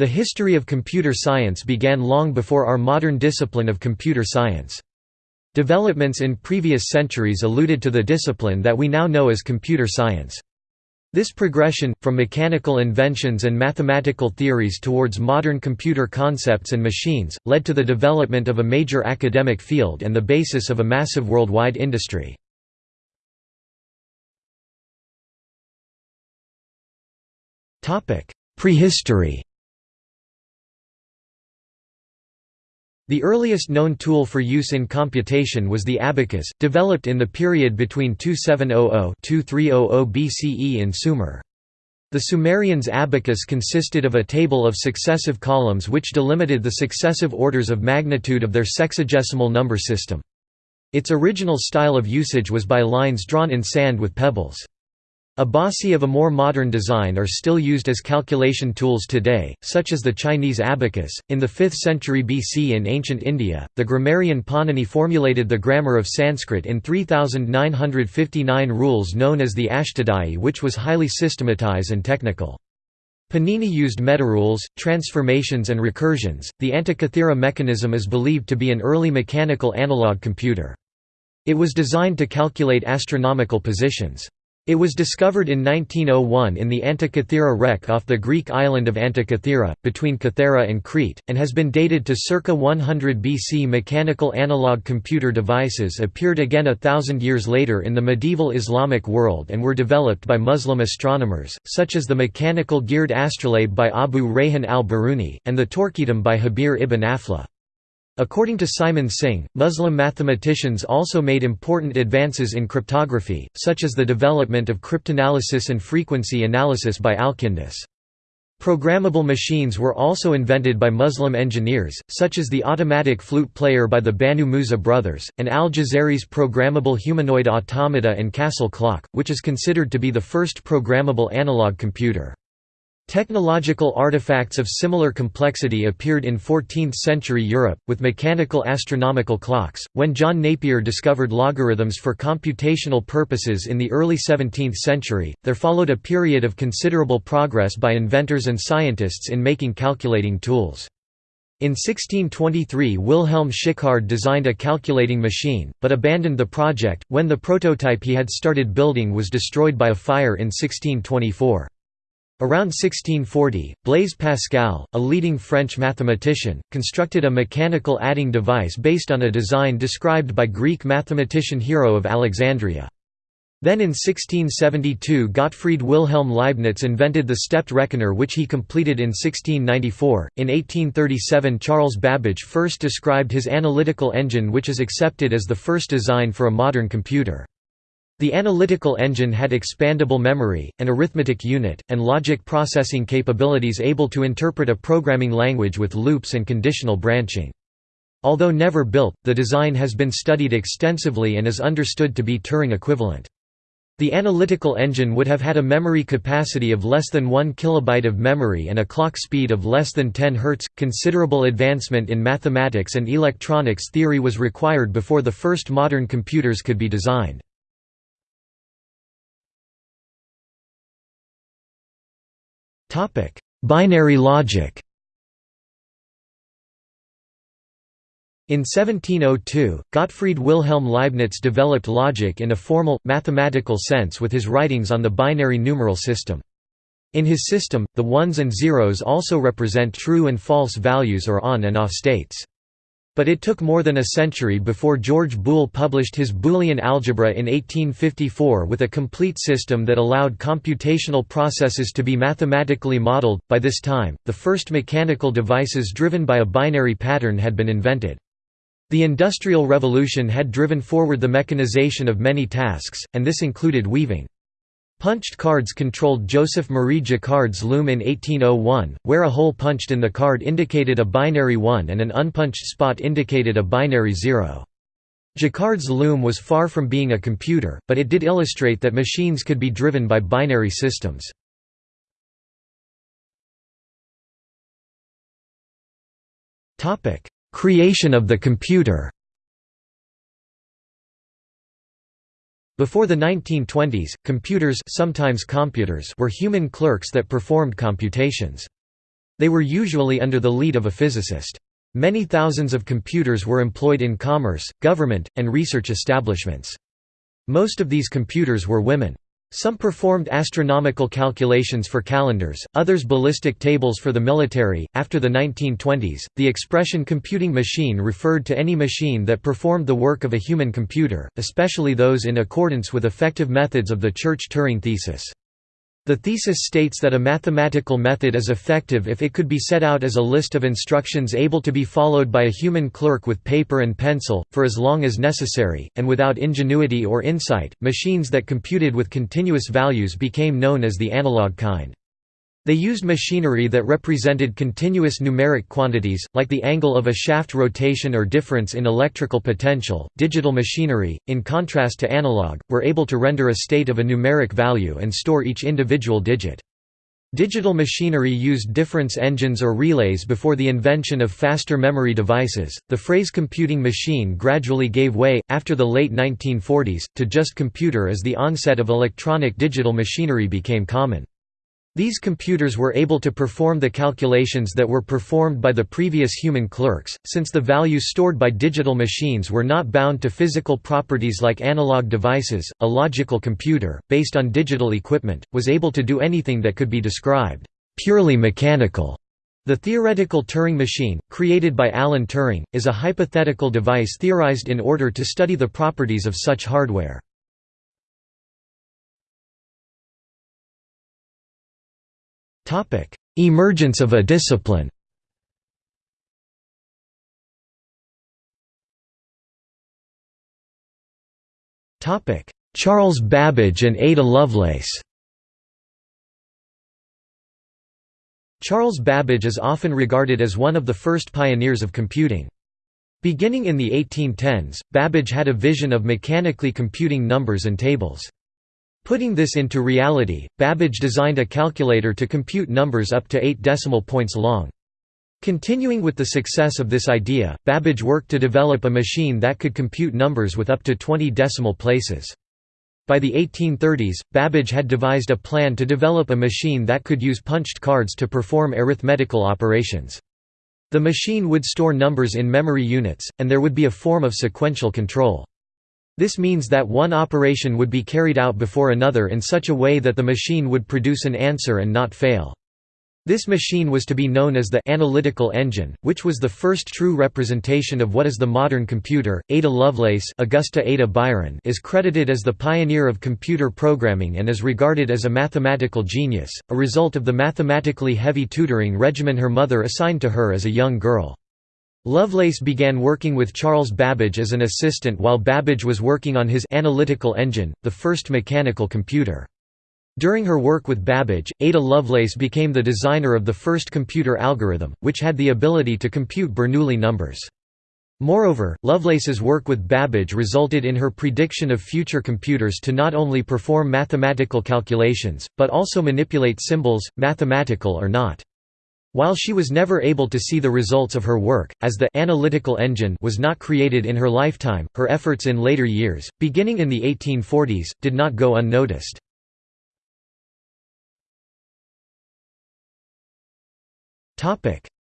The history of computer science began long before our modern discipline of computer science. Developments in previous centuries alluded to the discipline that we now know as computer science. This progression, from mechanical inventions and mathematical theories towards modern computer concepts and machines, led to the development of a major academic field and the basis of a massive worldwide industry. Prehistory The earliest known tool for use in computation was the abacus, developed in the period between 2700–2300 BCE in Sumer. The Sumerians' abacus consisted of a table of successive columns which delimited the successive orders of magnitude of their sexagesimal number system. Its original style of usage was by lines drawn in sand with pebbles. Abaci of a more modern design are still used as calculation tools today, such as the Chinese abacus. In the 5th century BC in ancient India, the grammarian Panini formulated the grammar of Sanskrit in 3959 rules known as the Ashtadhyayi, which was highly systematized and technical. Panini used metarules, transformations, and recursions. The Antikythera mechanism is believed to be an early mechanical analog computer. It was designed to calculate astronomical positions. It was discovered in 1901 in the Antikythera wreck off the Greek island of Antikythera, between Kythera and Crete, and has been dated to circa 100 BC. Mechanical analog computer devices appeared again a thousand years later in the medieval Islamic world and were developed by Muslim astronomers, such as the mechanical geared astrolabe by Abu Rayhan al-Biruni, and the torquetum by Jabir ibn Aflah. According to Simon Singh, Muslim mathematicians also made important advances in cryptography, such as the development of cryptanalysis and frequency analysis by Alkindus. Programmable machines were also invented by Muslim engineers, such as the automatic flute player by the Banu Musa brothers, and al-Jazari's programmable humanoid automata and castle clock, which is considered to be the first programmable analog computer. Technological artifacts of similar complexity appeared in 14th-century Europe, with mechanical astronomical clocks, when John Napier discovered logarithms for computational purposes in the early 17th century. There followed a period of considerable progress by inventors and scientists in making calculating tools. In 1623 Wilhelm Schickard designed a calculating machine, but abandoned the project, when the prototype he had started building was destroyed by a fire in 1624. Around 1640, Blaise Pascal, a leading French mathematician, constructed a mechanical adding device based on a design described by Greek mathematician Hero of Alexandria. Then in 1672 Gottfried Wilhelm Leibniz invented the stepped reckoner which he completed in 1694. In 1837 Charles Babbage first described his analytical engine which is accepted as the first design for a modern computer. The analytical engine had expandable memory, an arithmetic unit, and logic processing capabilities able to interpret a programming language with loops and conditional branching. Although never built, the design has been studied extensively and is understood to be Turing equivalent. The analytical engine would have had a memory capacity of less than 1 kilobyte of memory and a clock speed of less than 10 Hz. Considerable advancement in mathematics and electronics theory was required before the first modern computers could be designed. Topic: Binary logic. In 1702, Gottfried Wilhelm Leibniz developed logic in a formal, mathematical sense with his writings on the binary numeral system. In his system, the ones and zeros also represent true and false values or on and off states. But it took more than a century before George Boole published his Boolean algebra in 1854 with a complete system that allowed computational processes to be mathematically modeled. By this time, the first mechanical devices driven by a binary pattern had been invented. The Industrial Revolution had driven forward the mechanization of many tasks, and this included weaving. Punched cards controlled Joseph Marie Jacquard's loom in 1801, where a hole punched in the card indicated a binary 1 and an unpunched spot indicated a binary 0. Jacquard's loom was far from being a computer, but it did illustrate that machines could be driven by binary systems. Creation of the computer Before the 1920s, computers sometimes computers were human clerks that performed computations. They were usually under the lead of a physicist. Many thousands of computers were employed in commerce, government, and research establishments. Most of these computers were women. Some performed astronomical calculations for calendars, others ballistic tables for the military. After the 1920s, the expression computing machine referred to any machine that performed the work of a human computer, especially those in accordance with effective methods of the Church-Turing thesis. The thesis states that a mathematical method is effective if it could be set out as a list of instructions able to be followed by a human clerk with paper and pencil, for as long as necessary, and without ingenuity or insight. Machines that computed with continuous values became known as the analog kind. They used machinery that represented continuous numeric quantities, like the angle of a shaft rotation or difference in electrical potential. Digital machinery, in contrast to analog, were able to render a state of a numeric value and store each individual digit. Digital machinery used difference engines or relays before the invention of faster memory devices. The phrase computing machine gradually gave way, after the late 1940s, to just computer as the onset of electronic digital machinery became common. These computers were able to perform the calculations that were performed by the previous human clerks, since the values stored by digital machines were not bound to physical properties like analog devices. A logical computer, based on digital equipment, was able to do anything that could be described purely mechanical. The theoretical Turing machine, created by Alan Turing, is a hypothetical device theorized in order to study the properties of such hardware. Emergence of a discipline Charles Babbage and Ada Lovelace Charles Babbage is often regarded as one of the first pioneers of computing. Beginning in the 1810s, Babbage had a vision of mechanically computing numbers and tables. Putting this into reality, Babbage designed a calculator to compute numbers up to 8 decimal points long. Continuing with the success of this idea, Babbage worked to develop a machine that could compute numbers with up to 20 decimal places. By the 1830s, Babbage had devised a plan to develop a machine that could use punched cards to perform arithmetical operations. The machine would store numbers in memory units, and there would be a form of sequential control. This means that one operation would be carried out before another in such a way that the machine would produce an answer and not fail. This machine was to be known as the analytical engine, which was the first true representation of what is the modern computer. Ada Lovelace, Augusta Ada Byron, is credited as the pioneer of computer programming and is regarded as a mathematical genius, a result of the mathematically heavy tutoring regimen her mother assigned to her as a young girl. Lovelace began working with Charles Babbage as an assistant while Babbage was working on his analytical engine, the first mechanical computer. During her work with Babbage, Ada Lovelace became the designer of the first computer algorithm, which had the ability to compute Bernoulli numbers. Moreover, Lovelace's work with Babbage resulted in her prediction of future computers to not only perform mathematical calculations, but also manipulate symbols, mathematical or not. While she was never able to see the results of her work, as the analytical engine was not created in her lifetime, her efforts in later years, beginning in the 1840s, did not go unnoticed.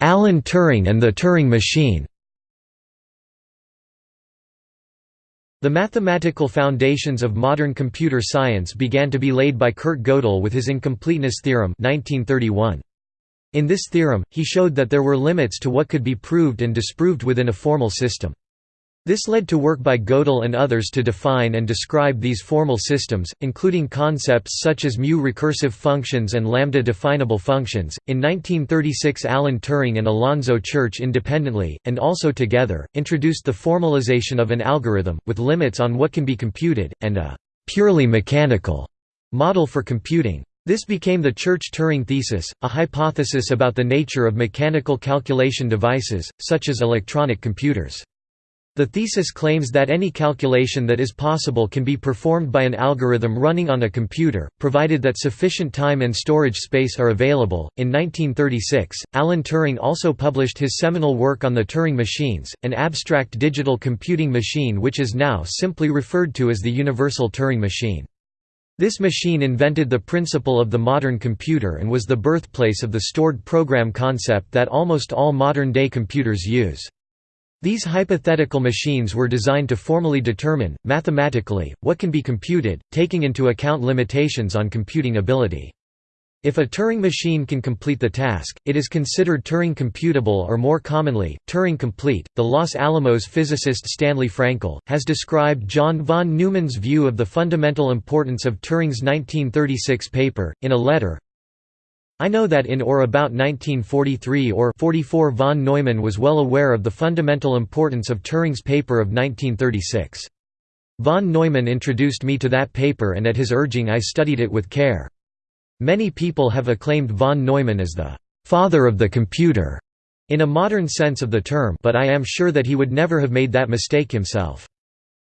Alan Turing and the Turing machine The mathematical foundations of modern computer science began to be laid by Kurt Gödel with his incompleteness theorem 1931. In this theorem, he showed that there were limits to what could be proved and disproved within a formal system. This led to work by Gödel and others to define and describe these formal systems, including concepts such as mu recursive functions and lambda definable functions. In 1936, Alan Turing and Alonzo Church independently, and also together, introduced the formalization of an algorithm, with limits on what can be computed, and a purely mechanical model for computing. This became the Church-Turing thesis, a hypothesis about the nature of mechanical calculation devices, such as electronic computers. The thesis claims that any calculation that is possible can be performed by an algorithm running on a computer, provided that sufficient time and storage space are available. In 1936, Alan Turing also published his seminal work on the Turing machines, an abstract digital computing machine which is now simply referred to as the Universal Turing machine. This machine invented the principle of the modern computer and was the birthplace of the stored program concept that almost all modern-day computers use. These hypothetical machines were designed to formally determine, mathematically, what can be computed, taking into account limitations on computing ability. If a Turing machine can complete the task, it is considered Turing computable or more commonly, Turing complete. The Los Alamos physicist Stanley Frankel has described John von Neumann's view of the fundamental importance of Turing's 1936 paper in a letter. I know that in or about 1943 or 44 von Neumann was well aware of the fundamental importance of Turing's paper of 1936. Von Neumann introduced me to that paper and at his urging I studied it with care. Many people have acclaimed von Neumann as the «father of the computer» in a modern sense of the term but I am sure that he would never have made that mistake himself.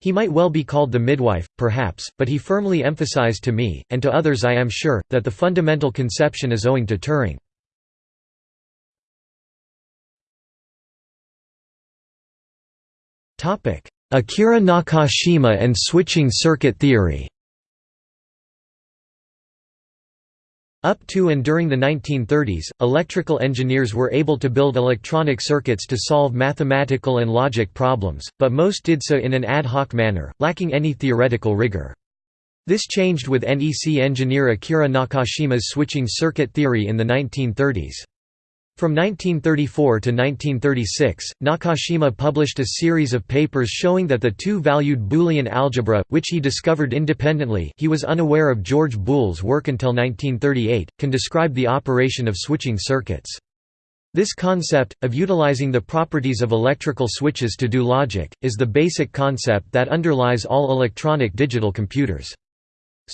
He might well be called the midwife, perhaps, but he firmly emphasized to me, and to others I am sure, that the fundamental conception is owing to Turing. Akira Nakashima and switching circuit theory Up to and during the 1930s, electrical engineers were able to build electronic circuits to solve mathematical and logic problems, but most did so in an ad hoc manner, lacking any theoretical rigor. This changed with NEC engineer Akira Nakashima's switching circuit theory in the 1930s. From 1934 to 1936, Nakashima published a series of papers showing that the two-valued Boolean algebra, which he discovered independently he was unaware of George Boole's work until 1938, can describe the operation of switching circuits. This concept, of utilizing the properties of electrical switches to do logic, is the basic concept that underlies all electronic digital computers.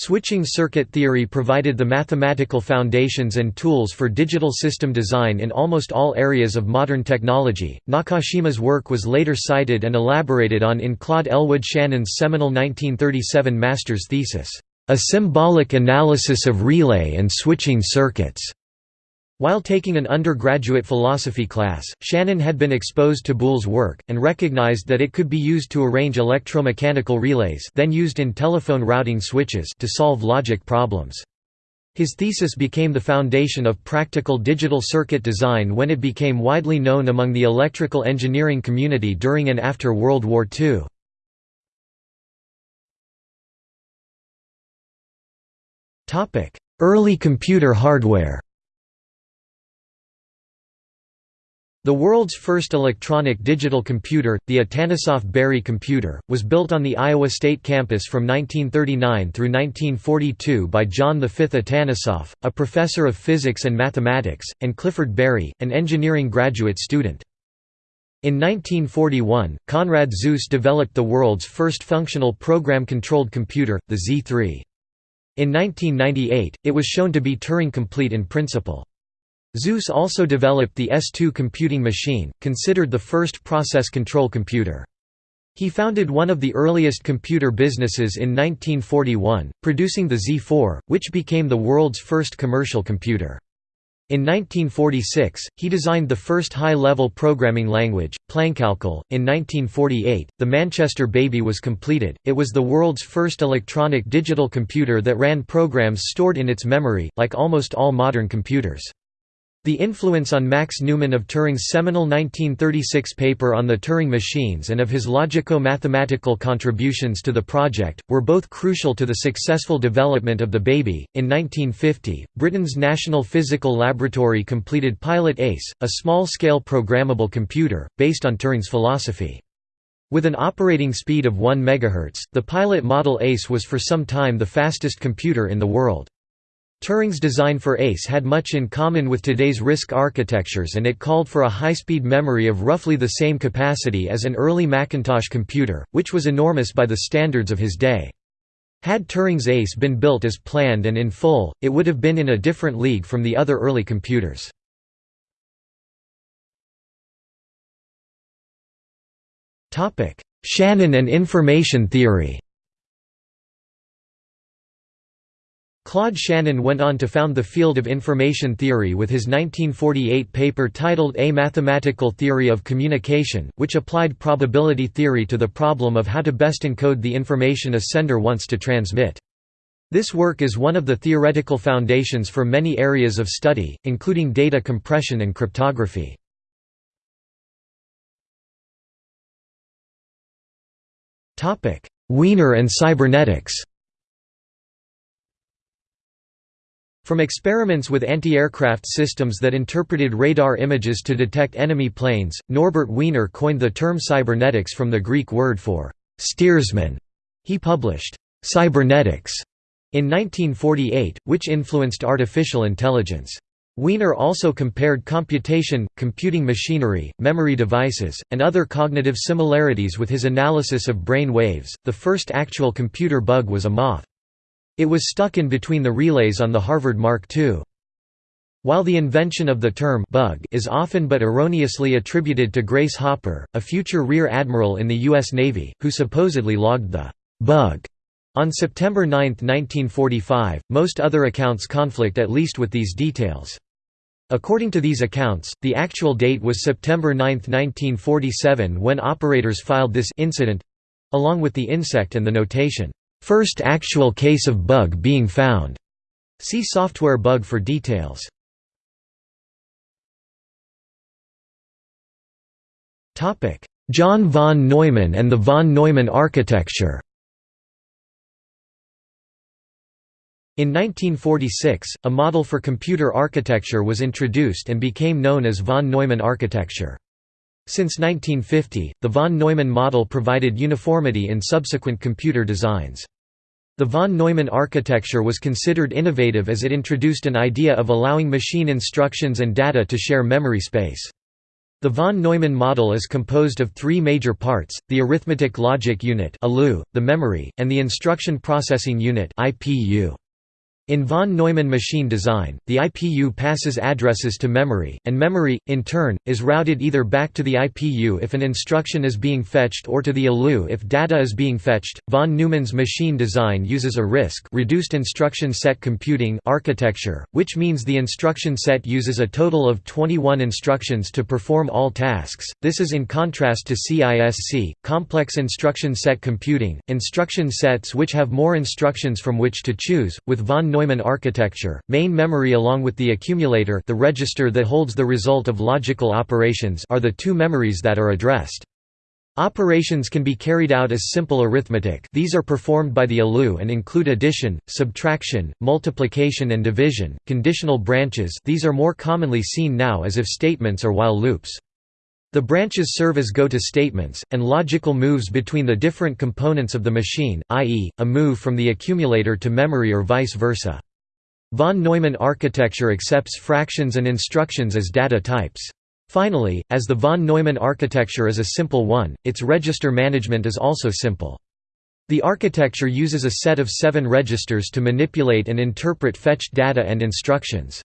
Switching circuit theory provided the mathematical foundations and tools for digital system design in almost all areas of modern technology. Nakashima's work was later cited and elaborated on in Claude Elwood Shannon's seminal 1937 master's thesis, A Symbolic Analysis of Relay and Switching Circuits. While taking an undergraduate philosophy class, Shannon had been exposed to Boole's work, and recognized that it could be used to arrange electromechanical relays then used in telephone routing switches to solve logic problems. His thesis became the foundation of practical digital circuit design when it became widely known among the electrical engineering community during and after World War II. Early computer hardware The world's first electronic digital computer, the Atanasoff Berry computer, was built on the Iowa State campus from 1939 through 1942 by John V. Atanasoff, a professor of physics and mathematics, and Clifford Berry, an engineering graduate student. In 1941, Konrad Zuse developed the world's first functional program-controlled computer, the Z3. In 1998, it was shown to be Turing-complete in principle. Zuse also developed the S2 computing machine, considered the first process control computer. He founded one of the earliest computer businesses in 1941, producing the Z4, which became the world's first commercial computer. In 1946, he designed the first high-level programming language, Plankalkül. In 1948, the Manchester Baby was completed. It was the world's first electronic digital computer that ran programs stored in its memory, like almost all modern computers. The influence on Max Newman of Turing's seminal 1936 paper on the Turing machines and of his logico-mathematical contributions to the project, were both crucial to the successful development of the baby. In 1950, Britain's National Physical Laboratory completed Pilot ACE, a small-scale programmable computer, based on Turing's philosophy. With an operating speed of 1 MHz, the Pilot Model ACE was for some time the fastest computer in the world. Turing's design for ACE had much in common with today's RISC architectures and it called for a high-speed memory of roughly the same capacity as an early Macintosh computer, which was enormous by the standards of his day. Had Turing's ACE been built as planned and in full, it would have been in a different league from the other early computers. Shannon and information theory Claude Shannon went on to found the field of information theory with his 1948 paper titled A Mathematical Theory of Communication, which applied probability theory to the problem of how to best encode the information a sender wants to transmit. This work is one of the theoretical foundations for many areas of study, including data compression and cryptography. Wiener and cybernetics From experiments with anti-aircraft systems that interpreted radar images to detect enemy planes, Norbert Wiener coined the term cybernetics from the Greek word for «steersman». He published «Cybernetics» in 1948, which influenced artificial intelligence. Wiener also compared computation, computing machinery, memory devices, and other cognitive similarities with his analysis of brain waves. The first actual computer bug was a moth. It was stuck in between the relays on the Harvard Mark II. While the invention of the term bug is often but erroneously attributed to Grace Hopper, a future Rear Admiral in the U.S. Navy, who supposedly logged the bug on September 9, 1945, most other accounts conflict at least with these details. According to these accounts, the actual date was September 9, 1947 when operators filed this incident—along with the insect and the notation, First actual case of bug being found. See software bug for details. Topic: John von Neumann and the von Neumann architecture. In 1946, a model for computer architecture was introduced and became known as von Neumann architecture. Since 1950, the von Neumann model provided uniformity in subsequent computer designs. The von Neumann architecture was considered innovative as it introduced an idea of allowing machine instructions and data to share memory space. The von Neumann model is composed of three major parts, the arithmetic logic unit the memory, and the instruction processing unit IPU. In von Neumann machine design, the IPU passes addresses to memory, and memory, in turn, is routed either back to the IPU if an instruction is being fetched or to the ALU if data is being fetched. Von Neumann's machine design uses a RISC reduced instruction set computing architecture, which means the instruction set uses a total of 21 instructions to perform all tasks. This is in contrast to CISC, complex instruction set computing, instruction sets which have more instructions from which to choose, with von Neumann architecture, main memory along with the accumulator the register that holds the result of logical operations are the two memories that are addressed. Operations can be carried out as simple arithmetic these are performed by the ALU and include addition, subtraction, multiplication and division, conditional branches these are more commonly seen now as if statements or while loops. The branches serve as go-to statements, and logical moves between the different components of the machine, i.e., a move from the accumulator to memory or vice versa. Von Neumann architecture accepts fractions and instructions as data types. Finally, as the von Neumann architecture is a simple one, its register management is also simple. The architecture uses a set of seven registers to manipulate and interpret fetched data and instructions.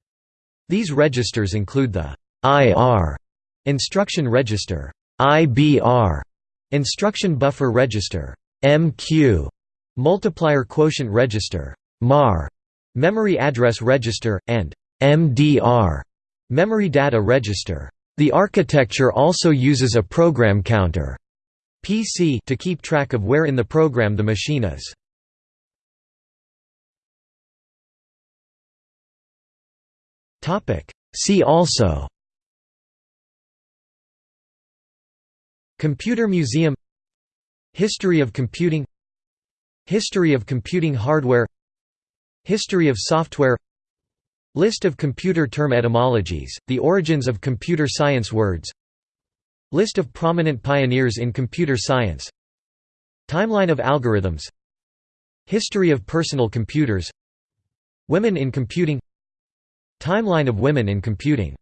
These registers include the IR Instruction Register. IBR, Instruction Buffer Register. MQ, Multiplier Quotient Register. MAR, Memory Address Register, and MDR, Memory Data Register. The architecture also uses a program counter. PC to keep track of where in the program the machine is. See also Computer Museum History of computing History of computing hardware History of software List of computer term etymologies, the origins of computer science words List of prominent pioneers in computer science Timeline of algorithms History of personal computers Women in computing Timeline of women in computing